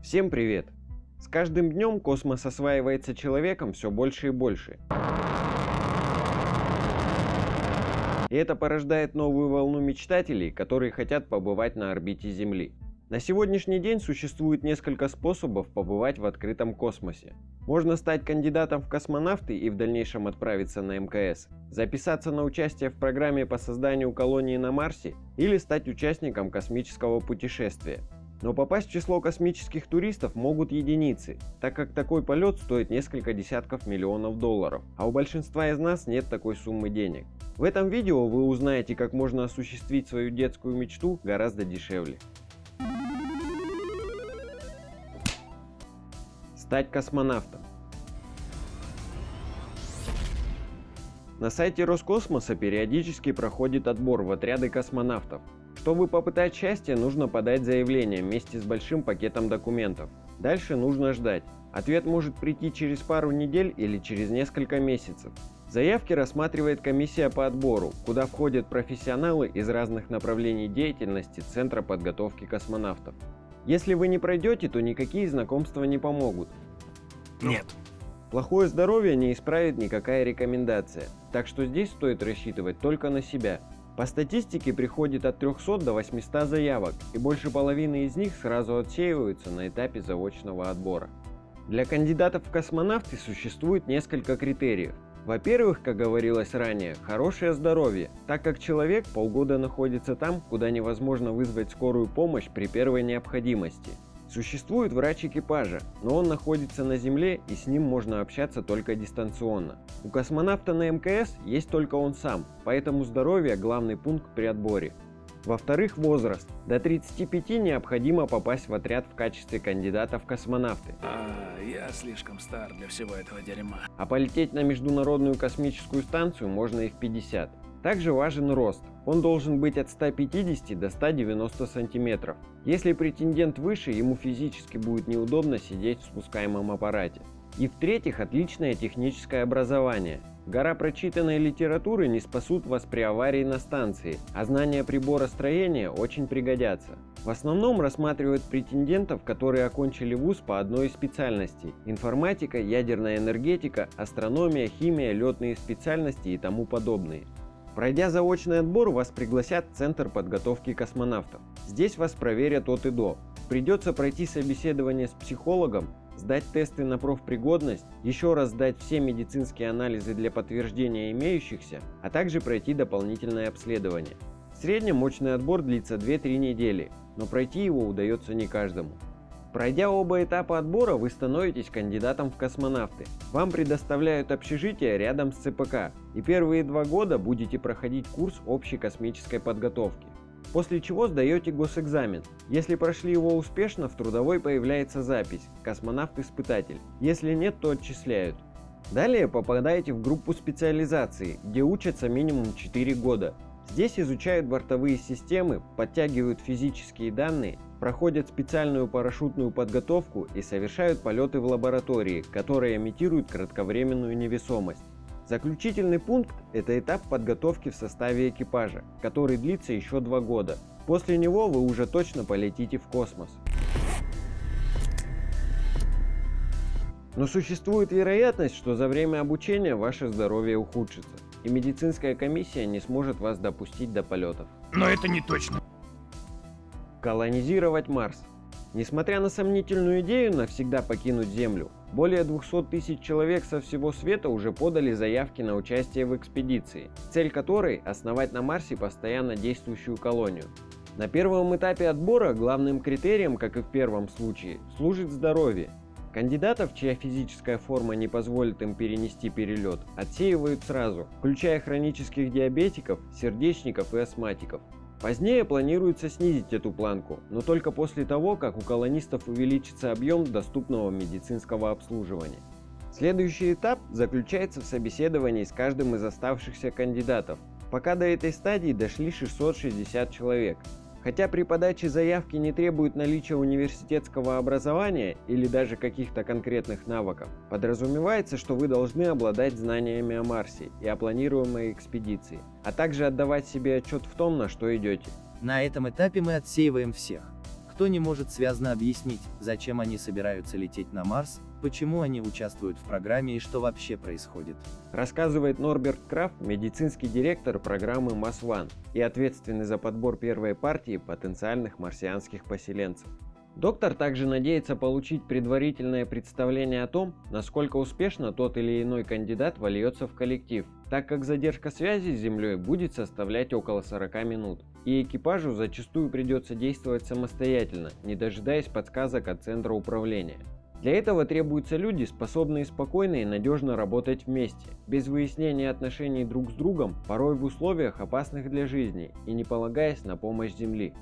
Всем привет! С каждым днем космос осваивается человеком все больше и больше. И это порождает новую волну мечтателей, которые хотят побывать на орбите Земли. На сегодняшний день существует несколько способов побывать в открытом космосе. Можно стать кандидатом в космонавты и в дальнейшем отправиться на МКС, записаться на участие в программе по созданию колонии на Марсе или стать участником космического путешествия. Но попасть в число космических туристов могут единицы, так как такой полет стоит несколько десятков миллионов долларов, а у большинства из нас нет такой суммы денег. В этом видео вы узнаете, как можно осуществить свою детскую мечту гораздо дешевле. Стать космонавтом. На сайте Роскосмоса периодически проходит отбор в отряды космонавтов. Чтобы попытать счастье, нужно подать заявление вместе с большим пакетом документов. Дальше нужно ждать. Ответ может прийти через пару недель или через несколько месяцев. Заявки рассматривает комиссия по отбору, куда входят профессионалы из разных направлений деятельности Центра подготовки космонавтов. Если вы не пройдете, то никакие знакомства не помогут. Нет. Плохое здоровье не исправит никакая рекомендация, так что здесь стоит рассчитывать только на себя. По статистике приходит от 300 до 800 заявок, и больше половины из них сразу отсеиваются на этапе заочного отбора. Для кандидатов в космонавты существует несколько критериев. Во-первых, как говорилось ранее, хорошее здоровье, так как человек полгода находится там, куда невозможно вызвать скорую помощь при первой необходимости. Существует врач экипажа, но он находится на Земле и с ним можно общаться только дистанционно. У космонавта на МКС есть только он сам, поэтому здоровье – главный пункт при отборе. Во-вторых, возраст. До 35 необходимо попасть в отряд в качестве кандидата в космонавты. А, я слишком стар для всего этого дерьма. А полететь на Международную космическую станцию можно и в 50. Также важен рост. Он должен быть от 150 до 190 сантиметров. Если претендент выше, ему физически будет неудобно сидеть в спускаемом аппарате. И в-третьих, отличное техническое образование. Гора прочитанной литературы не спасут вас при аварии на станции, а знания прибора строения очень пригодятся. В основном рассматривают претендентов, которые окончили вуз по одной из специальностей – информатика, ядерная энергетика, астрономия, химия, летные специальности и тому подобные. Пройдя заочный отбор, вас пригласят в Центр подготовки космонавтов. Здесь вас проверят от и до. Придется пройти собеседование с психологом, сдать тесты на профпригодность, еще раз сдать все медицинские анализы для подтверждения имеющихся, а также пройти дополнительное обследование. В среднем мощный отбор длится 2-3 недели, но пройти его удается не каждому. Пройдя оба этапа отбора, вы становитесь кандидатом в космонавты. Вам предоставляют общежитие рядом с ЦПК, и первые два года будете проходить курс общей космической подготовки. После чего сдаете госэкзамен. Если прошли его успешно, в трудовой появляется запись «Космонавт-испытатель». Если нет, то отчисляют. Далее попадаете в группу специализации, где учатся минимум 4 года. Здесь изучают бортовые системы, подтягивают физические данные, проходят специальную парашютную подготовку и совершают полеты в лаборатории, которые имитируют кратковременную невесомость. Заключительный пункт – это этап подготовки в составе экипажа, который длится еще два года. После него вы уже точно полетите в космос. Но существует вероятность, что за время обучения ваше здоровье ухудшится, и медицинская комиссия не сможет вас допустить до полетов. Но это не точно. Колонизировать Марс. Несмотря на сомнительную идею навсегда покинуть Землю, более 200 тысяч человек со всего света уже подали заявки на участие в экспедиции, цель которой – основать на Марсе постоянно действующую колонию. На первом этапе отбора главным критерием, как и в первом случае, служит здоровье. Кандидатов, чья физическая форма не позволит им перенести перелет, отсеивают сразу, включая хронических диабетиков, сердечников и астматиков. Позднее планируется снизить эту планку, но только после того, как у колонистов увеличится объем доступного медицинского обслуживания. Следующий этап заключается в собеседовании с каждым из оставшихся кандидатов. Пока до этой стадии дошли 660 человек. Хотя при подаче заявки не требует наличия университетского образования или даже каких-то конкретных навыков, подразумевается, что вы должны обладать знаниями о Марсе и о планируемой экспедиции, а также отдавать себе отчет в том, на что идете. На этом этапе мы отсеиваем всех, Никто не может связно объяснить, зачем они собираются лететь на Марс, почему они участвуют в программе и что вообще происходит. Рассказывает Норберт Крафт, медицинский директор программы МАС-1 и ответственный за подбор первой партии потенциальных марсианских поселенцев. Доктор также надеется получить предварительное представление о том, насколько успешно тот или иной кандидат вольется в коллектив, так как задержка связи с Землей будет составлять около 40 минут, и экипажу зачастую придется действовать самостоятельно, не дожидаясь подсказок от центра управления. Для этого требуются люди, способные спокойно и надежно работать вместе, без выяснения отношений друг с другом, порой в условиях опасных для жизни и не полагаясь на помощь Земли.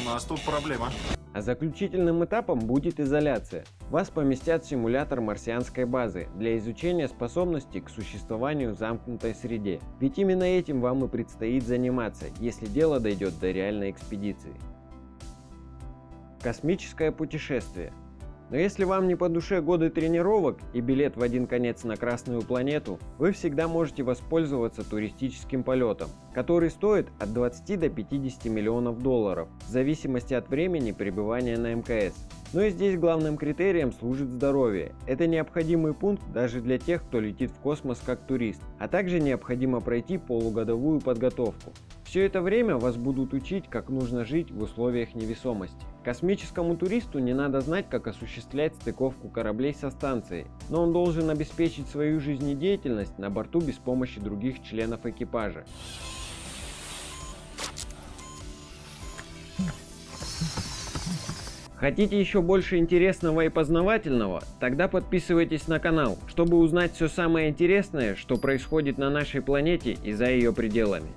У нас тут проблема. А заключительным этапом будет изоляция. Вас поместят в симулятор марсианской базы для изучения способностей к существованию в замкнутой среде. Ведь именно этим вам и предстоит заниматься, если дело дойдет до реальной экспедиции. Космическое путешествие – но если вам не по душе годы тренировок и билет в один конец на Красную планету, вы всегда можете воспользоваться туристическим полетом, который стоит от 20 до 50 миллионов долларов, в зависимости от времени пребывания на МКС. Но и здесь главным критерием служит здоровье. Это необходимый пункт даже для тех, кто летит в космос как турист, а также необходимо пройти полугодовую подготовку. Все это время вас будут учить, как нужно жить в условиях невесомости. Космическому туристу не надо знать, как осуществлять стыковку кораблей со станцией, но он должен обеспечить свою жизнедеятельность на борту без помощи других членов экипажа. Хотите еще больше интересного и познавательного? Тогда подписывайтесь на канал, чтобы узнать все самое интересное, что происходит на нашей планете и за ее пределами.